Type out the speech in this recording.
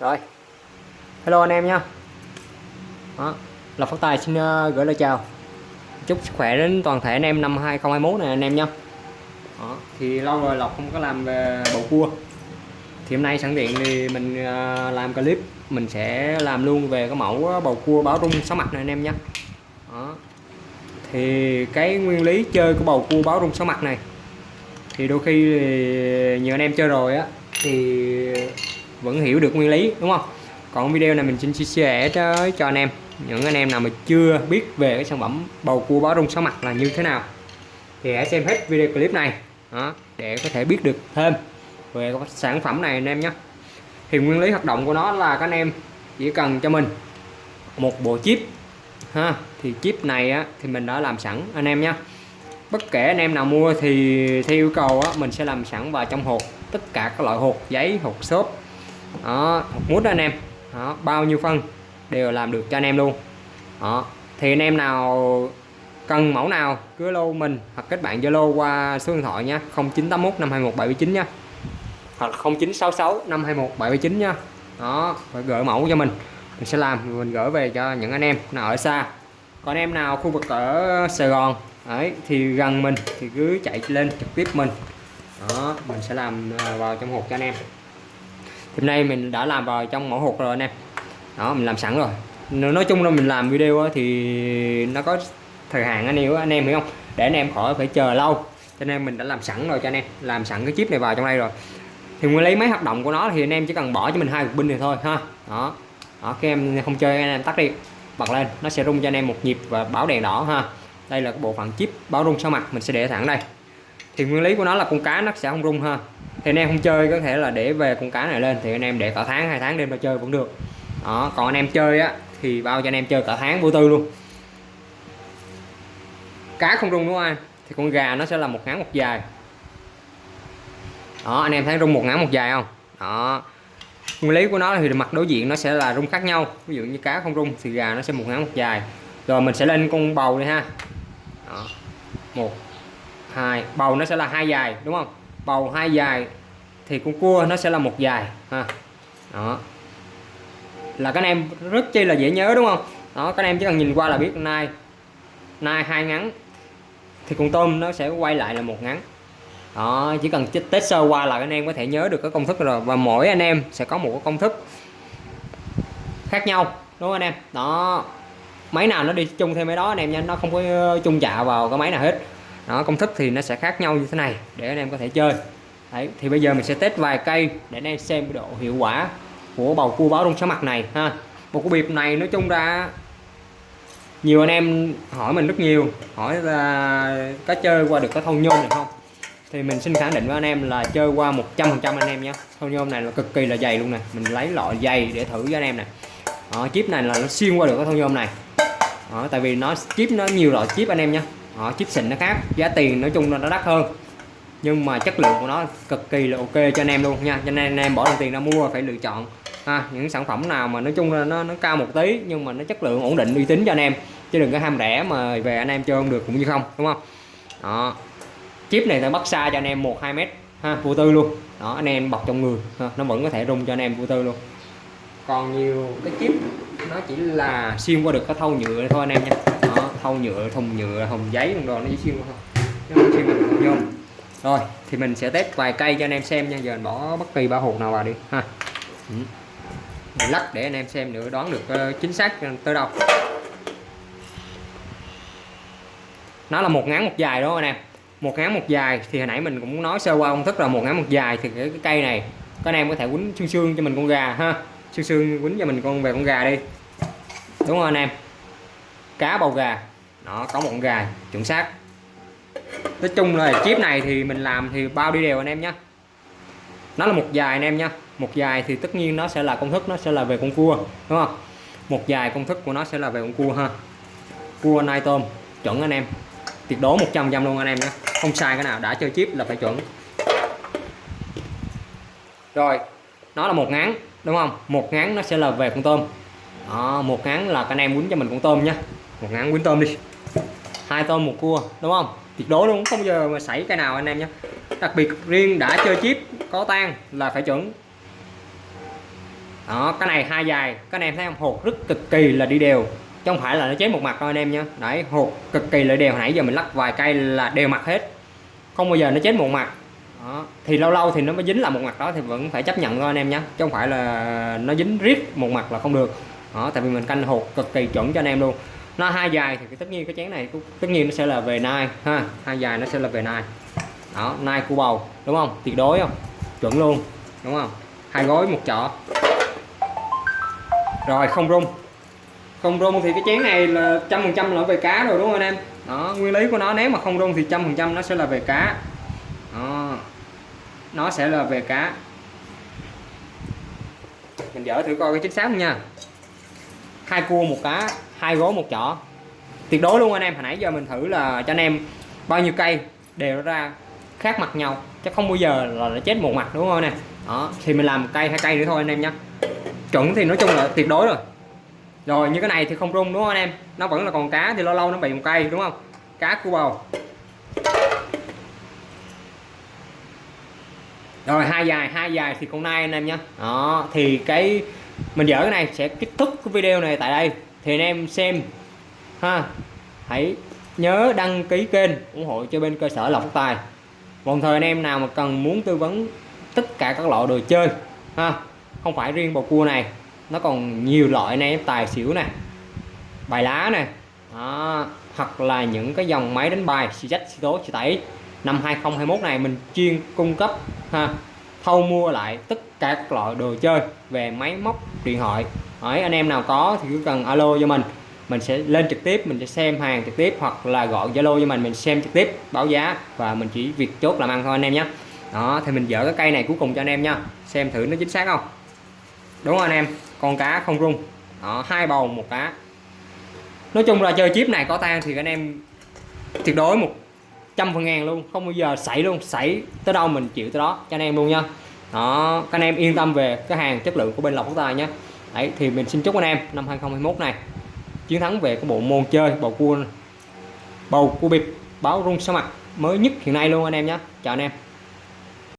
rồi. Hello anh em nha. Đó là phát tài xin ờ, gửi lời chào. Chúc sức khỏe đến toàn thể anh em năm 2021 này anh em nha. Đó, thì lâu rồi lộc không có làm về bầu cua. Thì hôm nay sẵn tiện thì mình ờ, làm clip. Mình sẽ làm luôn về cái mẫu ờ, bầu cua báo rung sáu mặt này anh em nhé đó. thì cái nguyên lý chơi của bầu cua báo rung sáu mặt này thì đôi khi thì nhiều anh em chơi rồi á thì vẫn hiểu được nguyên lý đúng không? Còn video này mình xin chia sẻ cho, cho anh em. Những anh em nào mà chưa biết về cái sản phẩm bầu cua báo rung sáu mặt là như thế nào thì hãy xem hết video clip này đó, để có thể biết được thêm về sản phẩm này anh em nhé. Thì nguyên lý hoạt động của nó là các anh em chỉ cần cho mình một bộ chip ha thì chip này á, thì mình đã làm sẵn anh em nhé. Bất kể anh em nào mua thì theo yêu cầu á, mình sẽ làm sẵn vào trong hộp tất cả các loại hộp giấy hộp xốp đó hộp mút đó anh em. Đó, bao nhiêu phân đều làm được cho anh em luôn. Đó thì anh em nào cần mẫu nào cứ lô mình hoặc kết bạn Zalo qua số điện thoại nha 0981 521 779 nha hoặc 0966 521 779 nha đó phải gửi mẫu cho mình. Mình sẽ làm mình gửi về cho những anh em nào ở xa. Còn em nào khu vực ở Sài Gòn ấy thì gần mình thì cứ chạy lên trực tiếp mình. Đó mình sẽ làm à, vào trong hộp cho anh em hôm nay mình đã làm vào trong mẫu hộp rồi anh em. Đó, mình làm sẵn rồi. Nói chung là mình làm video thì nó có thời hạn anh em anh em hiểu không? Để anh em khỏi phải chờ lâu. Cho nên mình đã làm sẵn rồi cho anh em. Làm sẵn cái chip này vào trong đây rồi. Thì nguyên lý máy hoạt động của nó thì anh em chỉ cần bỏ cho mình hai cục pin này thôi, ha. Đó. Đó các em không chơi, anh em tắt đi. Bật lên, nó sẽ rung cho anh em một nhịp và báo đèn đỏ, ha. Đây là bộ phận chip báo rung sau mặt, mình sẽ để thẳng đây. Thì nguyên lý của nó là con cá nó sẽ không rung, ha thì anh em không chơi, có thể là để về con cá này lên, thì anh em để cả tháng, hai tháng đêm ra chơi vẫn được. Đó, còn anh em chơi á, thì bao cho anh em chơi cả tháng vô tư luôn. Cá không rung đúng không anh? Thì con gà nó sẽ là một ngắn một dài. Đó, anh em thấy rung một ngắn một dài không? Đó. Nguyên lý của nó thì mặt đối diện nó sẽ là rung khác nhau. Ví dụ như cá không rung thì gà nó sẽ một ngắn một dài. Rồi mình sẽ lên con bầu này ha. Đó. một, hai, bầu nó sẽ là hai dài, đúng không? Bầu hai dài thì con cua nó sẽ là một dài, ha. Đó. Là các anh em rất chi là dễ nhớ, đúng không? Đó, các anh em chỉ cần nhìn qua là biết nay nay hai ngắn, thì con tôm nó sẽ quay lại là một ngắn. Đó, chỉ cần test sơ qua là anh em có thể nhớ được cái công thức rồi, và mỗi anh em sẽ có một cái công thức khác nhau, đúng không anh em? Đó. Máy nào nó đi chung theo máy đó anh em nha, nó không có ờ, chung chạ vào cái máy nào hết. Đó, công thức thì nó sẽ khác nhau như thế này, để anh em có thể chơi. Đấy, thì bây giờ mình sẽ test vài cây để anh em xem cái độ hiệu quả của bầu cua báo rung sáu mặt này ha. Một cái bịp này nói chung ra nhiều anh em hỏi mình rất nhiều hỏi là có chơi qua được cái thâu nhôm này không? Thì mình xin khẳng định với anh em là chơi qua 100% anh em nhé. Thâu nhôm này là cực kỳ là dày luôn nè mình lấy loại dày để thử cho anh em nè. Đó, chip này là nó xuyên qua được cái thâu nhôm này. Đó, tại vì nó chip nó nhiều loại chip anh em nhé. Đó, chip xịn nó khác giá tiền nói chung là nó đắt hơn nhưng mà chất lượng của nó cực kỳ là ok cho anh em luôn nha. Cho nên anh em bỏ đồng tiền ra mua phải lựa chọn ha những sản phẩm nào mà nói chung là nó nó cao một tí nhưng mà nó chất lượng ổn định uy tín cho anh em. Chứ đừng có ham rẻ mà về anh em chơi không được cũng như không đúng không? Đó. Chip này ta bắt xa cho anh em một hai mét ha vô tư luôn. Đó anh em bọc trong người ha, nó vẫn có thể rung cho anh em vô tư luôn. Còn nhiều cái chip nó chỉ là xuyên qua được cái thâu nhựa thôi anh em nha. Đó, thâu nhựa thùng nhựa thùng giấy thùng đồ nó chỉ xuyên qua thôi. Nó không xuyên qua được nhôm rồi thì mình sẽ test vài cây cho anh em xem nha. Giờ mình bỏ bất kỳ ba hột nào vào đi ha. Ừ. Mình lắc để anh em xem nữa đoán được ờ, chính xác tới đâu. Nó là một ngắn một dài đó anh em. Một ngắn một dài thì hồi nãy mình cũng nói sơ qua công thức là một ngắn một dài thì cái, cây này các anh em có thể quấn xương xương cho mình con gà ha. Xương xương quấn cho mình con về con gà đi. Đúng không anh em? Cá bầu gà. Nó có một con gà chuẩn xác nói chung là chip này thì mình làm thì bao đi đều anh em nhé nó là một dài anh em nhé một dài thì tất nhiên nó sẽ là công thức nó sẽ là về con cua đúng không? Một dài công thức của nó sẽ là về con cua ha. Cua nai tôm chuẩn anh em. Tuyệt đối 100 trăm luôn anh em nhé không sai cái nào đã chơi chip là phải chuẩn. Rồi nó là một ngắn đúng không? Một ngắn nó sẽ là về con tôm. Đó, một ngắn là các anh em quýnh cho mình con tôm nhé một ngắn quýnh tôm đi hai tôm một cua, đúng không? Tuyệt đối luôn, không bao giờ mà xảy cái nào anh em nhé. Đặc biệt riêng đã chơi chip, có tan là phải chuẩn. Đó, cái này hai dài, các anh em thấy không? Hột rất cực kỳ là đi đều. Chứ không phải là nó chế một mặt đâu anh em nhé. Đấy, hột cực kỳ là đều. Hồi nãy giờ mình lắc vài cây là đều mặt hết. Không bao giờ nó chết một mặt. Đó. thì lâu lâu thì nó mới dính là một mặt đó thì vẫn phải chấp nhận thôi anh em nhé. Chứ không phải là nó dính riết một mặt là không được. Đó, tại vì mình canh hột cực kỳ chuẩn cho anh em luôn nó hai dài thì tất nhiên cái chén này tất nhiên nó sẽ là về nai, ha. Hai dài nó sẽ là về nai. Đó, nai cu bầu, đúng không? Tuyệt đối không? Chuẩn luôn, đúng không? Hai gói một chọ. Rồi, không rung. Không rung thì cái chén này là trăm phần trăm là về cá rồi, đúng không anh em? Đó, nguyên lý của nó, nếu mà không rung thì trăm phần trăm nó sẽ là về cá. Đó. nó sẽ là về cá. Mình dở thử coi cái chính xác không nha hai cua, một cá, hai gối một chỏ. Tuyệt đối luôn anh em. Hồi nãy giờ mình thử là cho anh em bao nhiêu cây đều ra khác mặt nhau, chứ không bao giờ là chết một mặt, đúng không nè? Đó, thì mình làm cây, hai cây nữa thôi anh em nhé chuẩn thì nói chung là tuyệt đối rồi. Rồi, như cái này thì không rung, đúng không anh em? Nó vẫn là còn cá thì lâu lâu nó bị một cây, đúng không? Cá cua bầu. Rồi, hai dài hai dài thì con nai anh em nhé đó, thì cái mình dở cái này, sẽ kết thúc cái video này tại đây. Thì anh em xem. Ha, hãy nhớ đăng ký kênh ủng hộ cho bên cơ sở lọc tài. Đồng thời anh em nào mà cần muốn tư vấn tất cả các loại đồ chơi, ha, không phải riêng bầu cua này, nó còn nhiều loại này tài xỉu này bài lá này đó. hoặc là những cái dòng máy đánh bài, xì dách xì tố, xì tẩy. Năm 2021 này mình chuyên cung cấp, ha thâu mua lại tất cả các loại đồ chơi về máy móc, điện thoại. Hỏi anh em nào có thì cứ cần alo cho mình. Mình sẽ lên trực tiếp, mình sẽ xem hàng trực tiếp hoặc là gọi zalo cho mình mình xem trực tiếp, báo giá và mình chỉ việc chốt làm ăn thôi anh em nhé. Đó, thì mình dỡ cái cây này cuối cùng cho anh em nha. Xem thử nó chính xác không? Đúng không anh em, con cá không rung. Đó, hai bầu, một cá. Nói chung là chơi chip này có tan thì anh em tuyệt đối một trăm phần ngàn luôn, không bao giờ xảy luôn, xảy tới đâu mình chịu tới đó, cho anh em luôn nha. Đó, các anh em yên tâm về cái hàng chất lượng của bên lộc quốc tài nhé đấy, thì mình xin chúc anh em năm 2021 này chiến thắng về cái bộ môn chơi bầu cua bầu cua bịp báo rung sa mặt mới nhất hiện nay luôn anh em nhé chào anh em.